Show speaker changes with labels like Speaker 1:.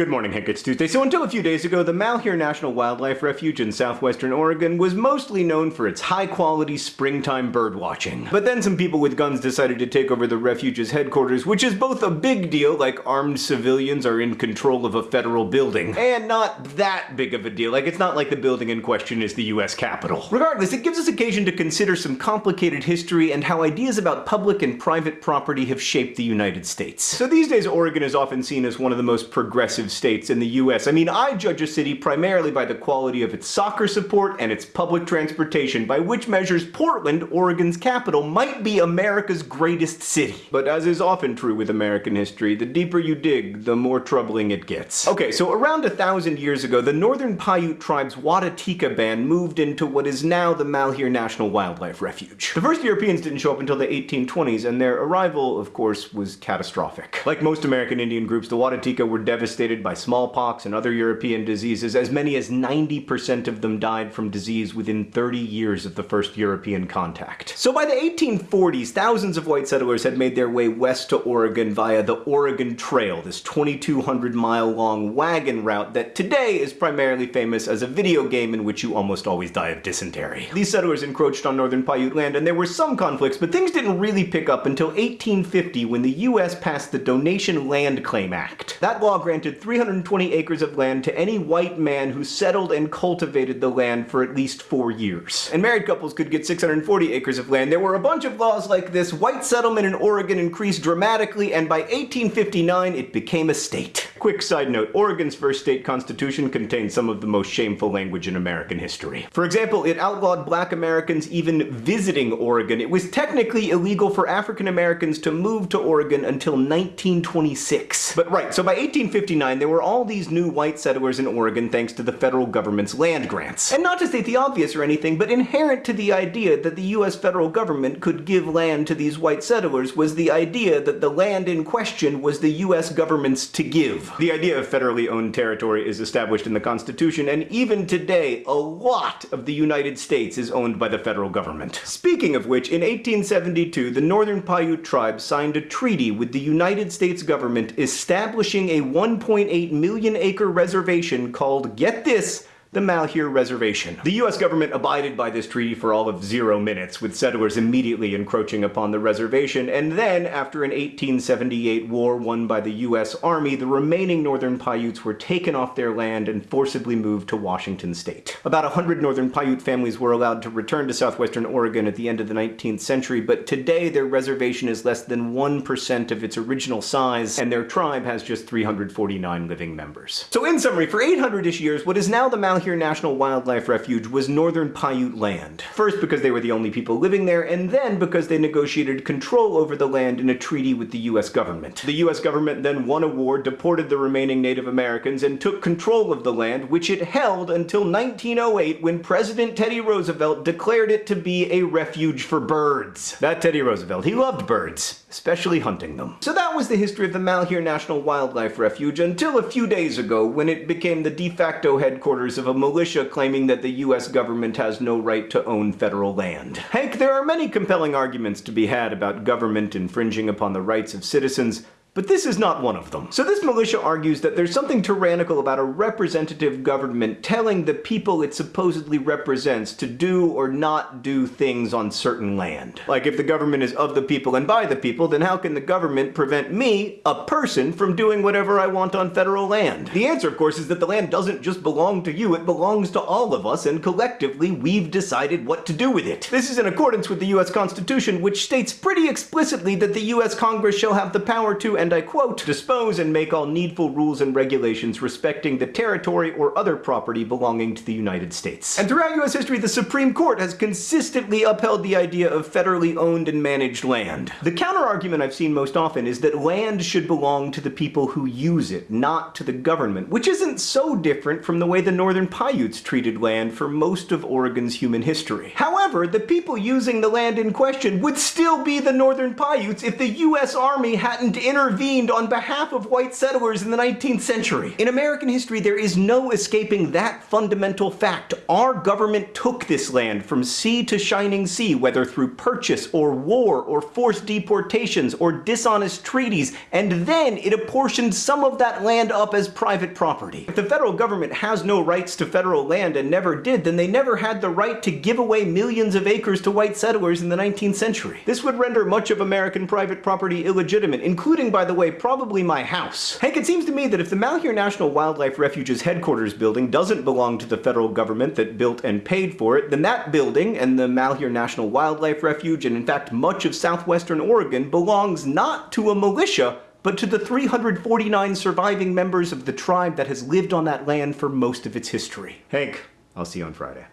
Speaker 1: Good morning, Hank. It's Tuesday. So until a few days ago, the Malheur National Wildlife Refuge in southwestern Oregon was mostly known for its high-quality springtime bird watching. But then some people with guns decided to take over the refuge's headquarters, which is both a big deal, like armed civilians are in control of a federal building, and not that big of a deal, like it's not like the building in question is the US Capitol. Regardless, it gives us occasion to consider some complicated history and how ideas about public and private property have shaped the United States. So these days, Oregon is often seen as one of the most progressive states in the US. I mean, I judge a city primarily by the quality of its soccer support and its public transportation, by which measures Portland, Oregon's capital, might be America's greatest city. But as is often true with American history, the deeper you dig, the more troubling it gets. Okay, so around a thousand years ago, the Northern Paiute tribe's Wadatika band moved into what is now the Malheur National Wildlife Refuge. The first Europeans didn't show up until the 1820s, and their arrival, of course, was catastrophic. Like most American Indian groups, the Wadatika were devastated by smallpox and other European diseases. As many as 90% of them died from disease within 30 years of the first European contact. So by the 1840s, thousands of white settlers had made their way west to Oregon via the Oregon Trail, this 2,200 mile long wagon route that today is primarily famous as a video game in which you almost always die of dysentery. These settlers encroached on northern Paiute land and there were some conflicts, but things didn't really pick up until 1850 when the US passed the Donation Land Claim Act. That law granted 320 acres of land to any white man who settled and cultivated the land for at least four years. And married couples could get 640 acres of land. There were a bunch of laws like this, white settlement in Oregon increased dramatically, and by 1859 it became a state. Quick side note, Oregon's first state constitution contained some of the most shameful language in American history. For example, it outlawed black Americans even visiting Oregon. It was technically illegal for African Americans to move to Oregon until 1926. But right, so by 1859 there were all these new white settlers in Oregon thanks to the federal government's land grants. And not to state the obvious or anything, but inherent to the idea that the US federal government could give land to these white settlers was the idea that the land in question was the US government's to give. The idea of federally owned territory is established in the Constitution, and even today, a lot of the United States is owned by the federal government. Speaking of which, in 1872, the Northern Paiute tribe signed a treaty with the United States government establishing a 1.8 million acre reservation called, get this, the Malheur Reservation. The US government abided by this treaty for all of zero minutes, with settlers immediately encroaching upon the reservation, and then, after an 1878 war won by the US Army, the remaining Northern Paiutes were taken off their land and forcibly moved to Washington state. About 100 Northern Paiute families were allowed to return to southwestern Oregon at the end of the 19th century, but today their reservation is less than 1% of its original size, and their tribe has just 349 living members. So in summary, for 800-ish years, what is now the Malheur Malheur National Wildlife Refuge was northern Paiute land. First because they were the only people living there, and then because they negotiated control over the land in a treaty with the US government. The US government then won a war, deported the remaining Native Americans, and took control of the land, which it held until 1908 when President Teddy Roosevelt declared it to be a refuge for birds. That Teddy Roosevelt, he loved birds, especially hunting them. So that was the history of the Malheur National Wildlife Refuge until a few days ago when it became the de facto headquarters of a militia claiming that the US government has no right to own federal land. Hank, there are many compelling arguments to be had about government infringing upon the rights of citizens, but this is not one of them. So this militia argues that there's something tyrannical about a representative government telling the people it supposedly represents to do or not do things on certain land. Like if the government is of the people and by the people, then how can the government prevent me, a person, from doing whatever I want on federal land? The answer, of course, is that the land doesn't just belong to you, it belongs to all of us, and collectively we've decided what to do with it. This is in accordance with the US Constitution, which states pretty explicitly that the US Congress shall have the power to and I quote, dispose and make all needful rules and regulations respecting the territory or other property belonging to the United States. And throughout US history, the Supreme Court has consistently upheld the idea of federally owned and managed land. The counter-argument I've seen most often is that land should belong to the people who use it, not to the government, which isn't so different from the way the Northern Paiutes treated land for most of Oregon's human history. However, the people using the land in question would still be the Northern Paiutes if the US Army hadn't intervened intervened on behalf of white settlers in the 19th century. In American history, there is no escaping that fundamental fact. Our government took this land from sea to shining sea, whether through purchase or war or forced deportations or dishonest treaties, and then it apportioned some of that land up as private property. If the federal government has no rights to federal land and never did, then they never had the right to give away millions of acres to white settlers in the 19th century. This would render much of American private property illegitimate, including, by the way, probably my house. Hank, it seems to me that if the Malheur National Wildlife Refuge's headquarters building doesn't belong to the federal government that built and paid for it, then that building, and the Malheur National Wildlife Refuge, and in fact much of southwestern Oregon, belongs not to a militia, but to the 349 surviving members of the tribe that has lived on that land for most of its history. Hank, I'll see you on Friday.